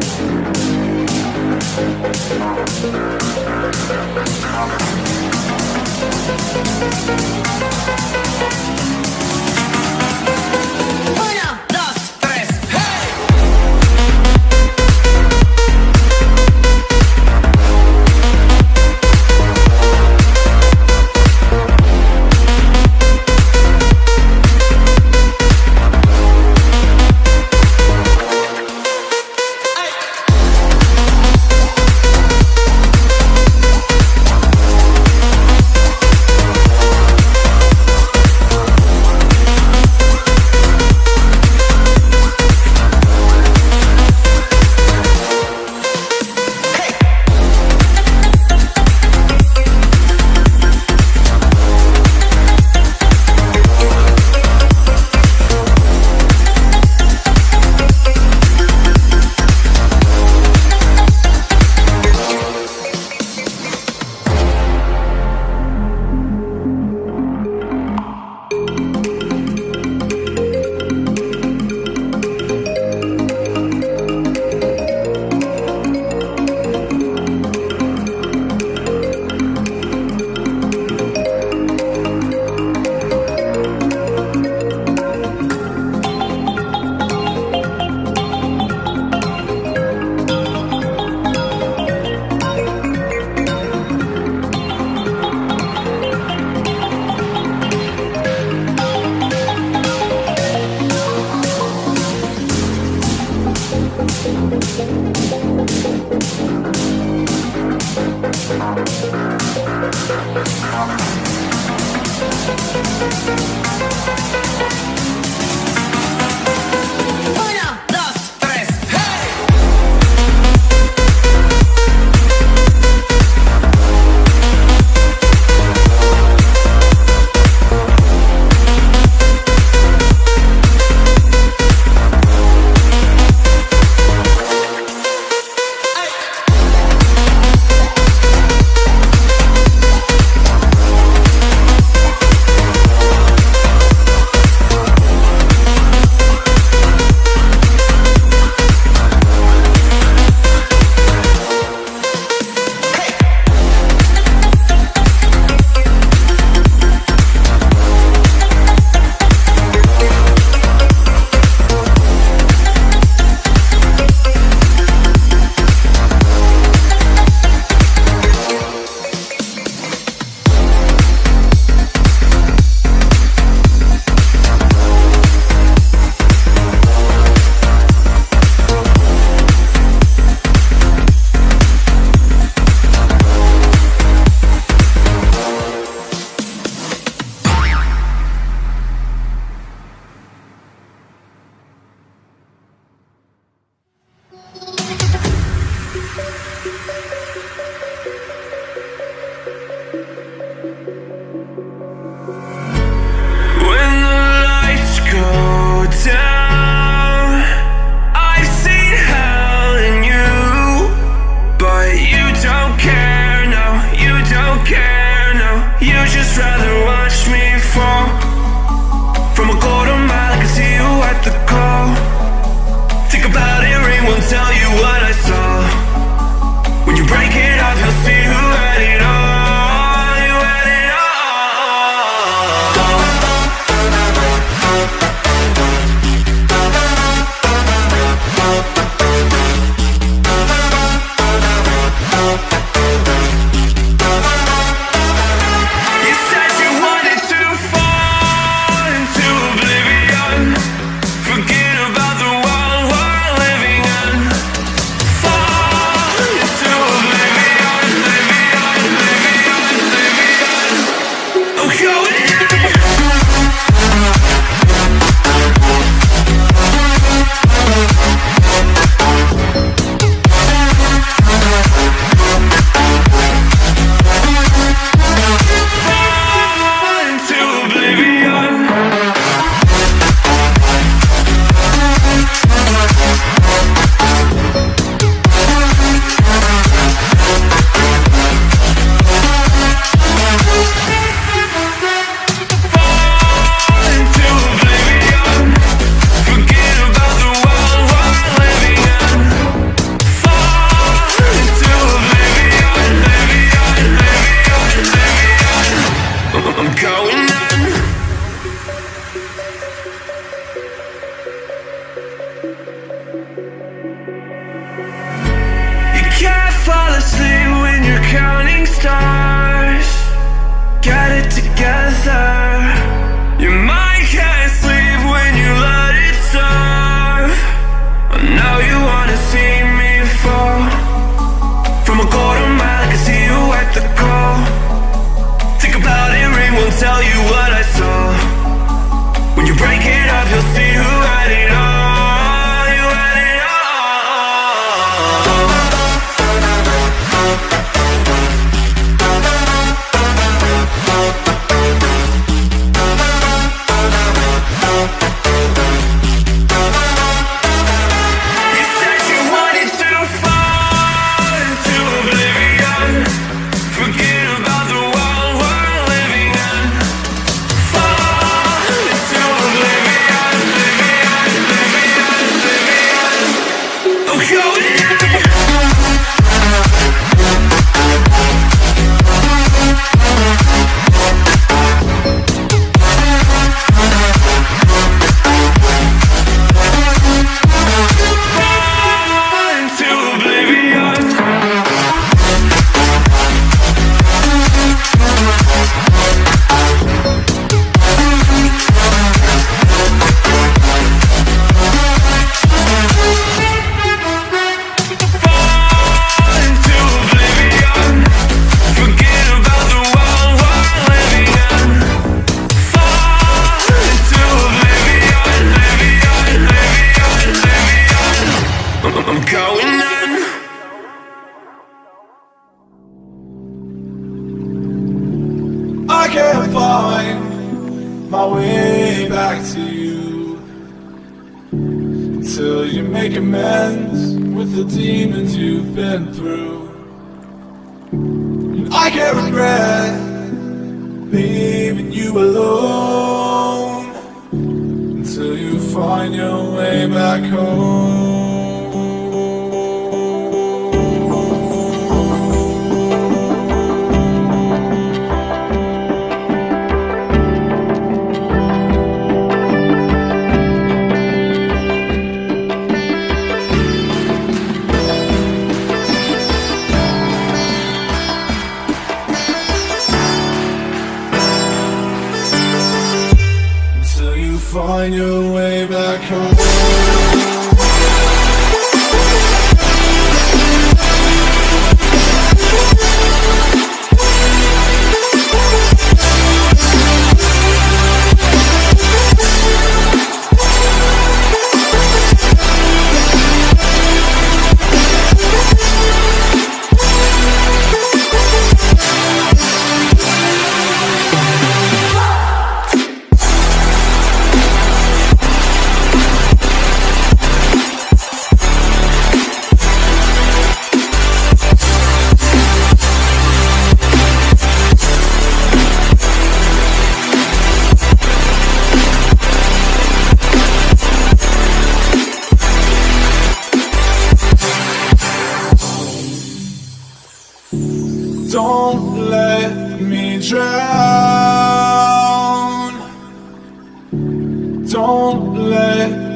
Thank you.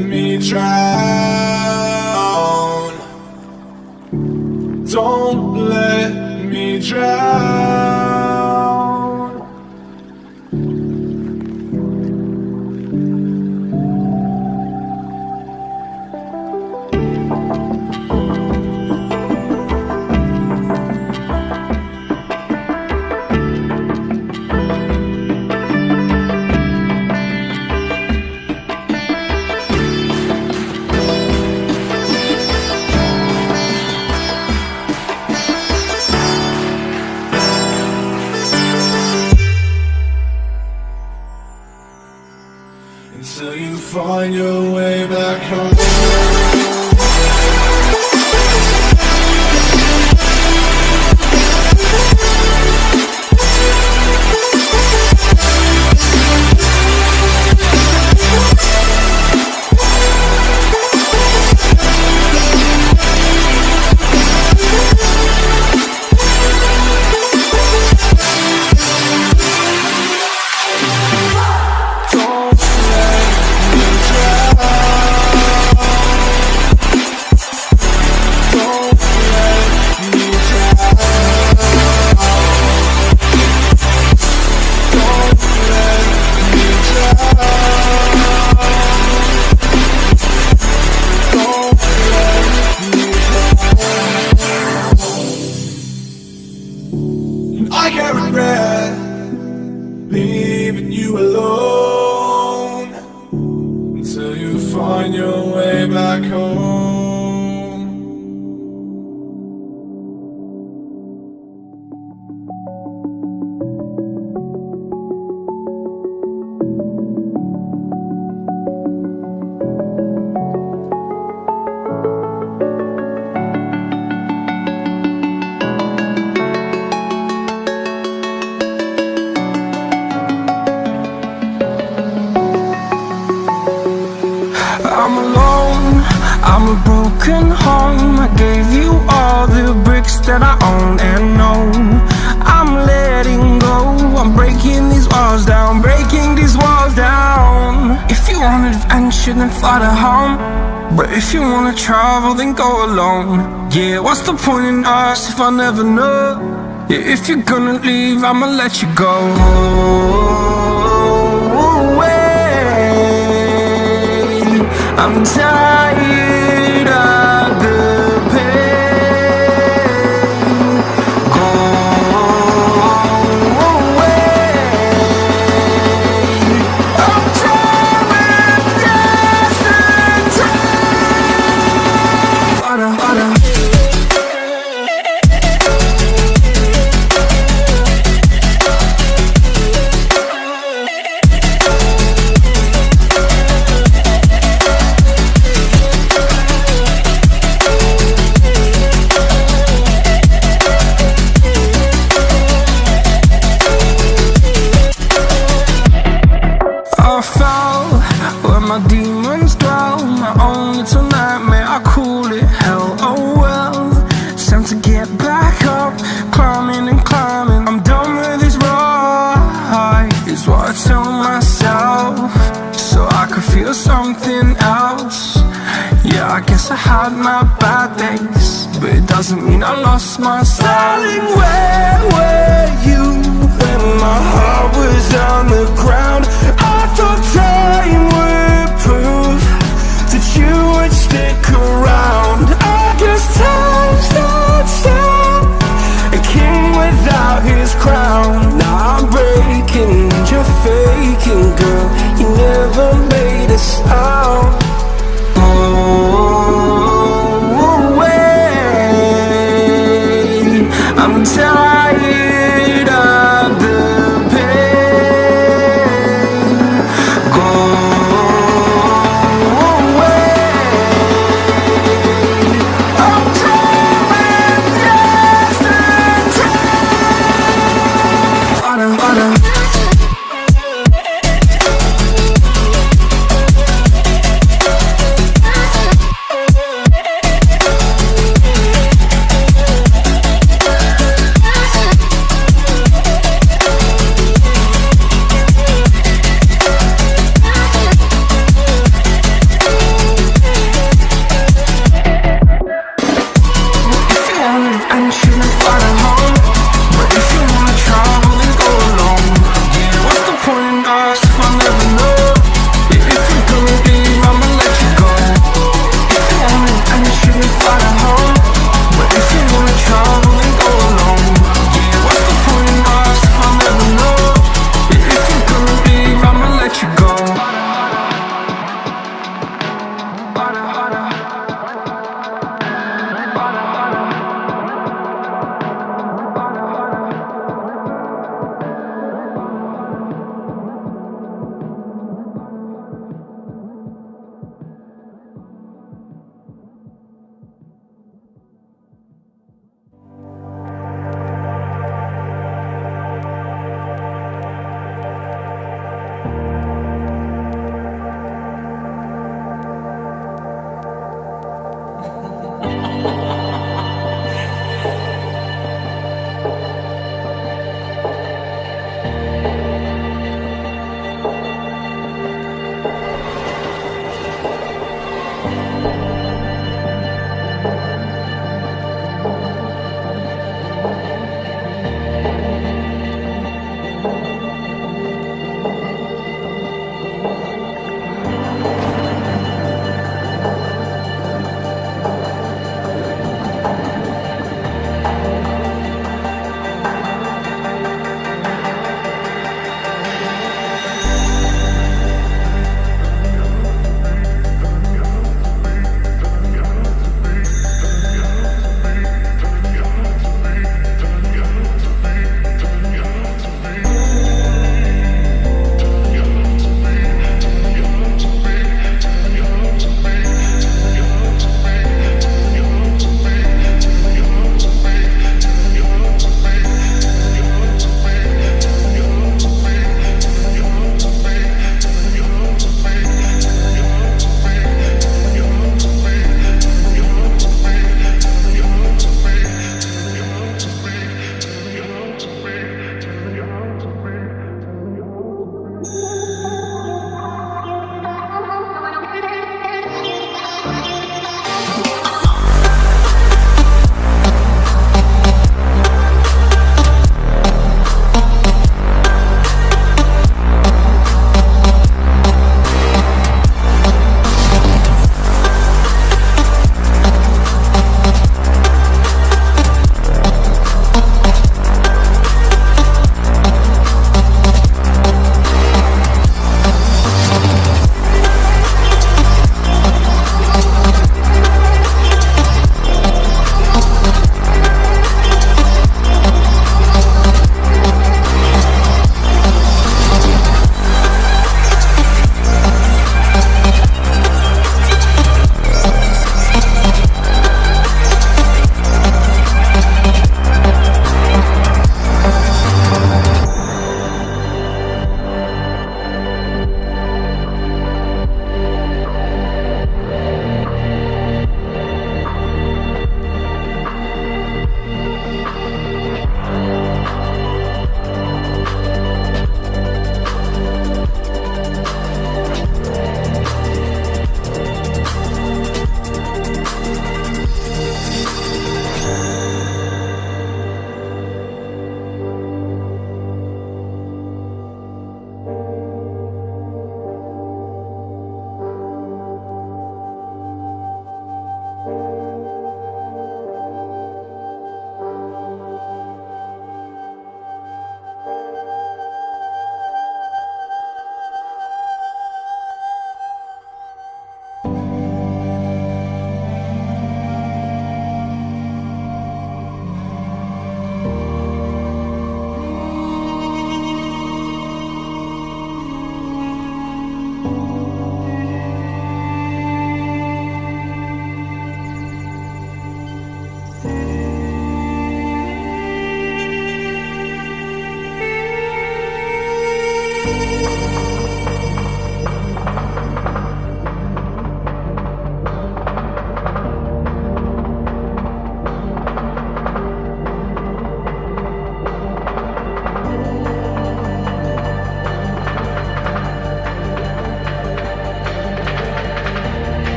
me try. you wanna travel, then go alone. Yeah, what's the point in us if I never know? Yeah, if you're gonna leave, I'ma let you go. Away. I'm tired. doesn't mean I lost my styling Where were you when my heart was on the ground?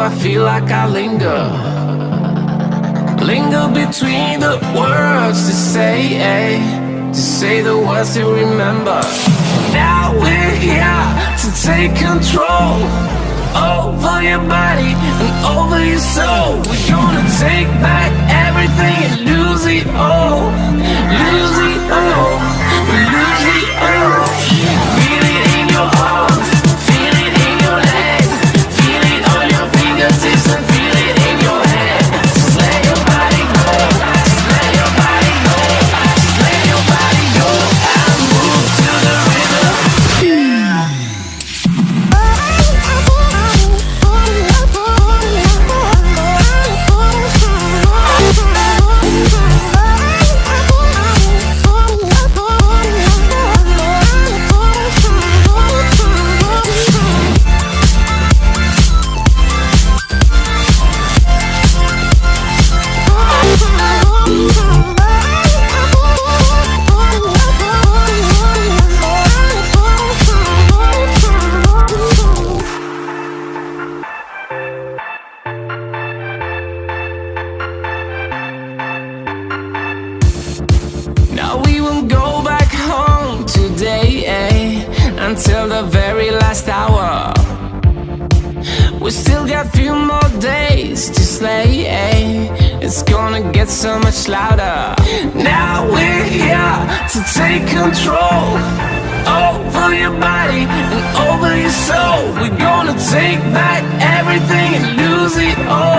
I feel like I linger. Linger between the words to say, eh, To say the words to remember. Now we're here to take control Over your body and over your soul. We're gonna take back everything and lose it all. Lose it all. We're gonna take back everything and lose it all.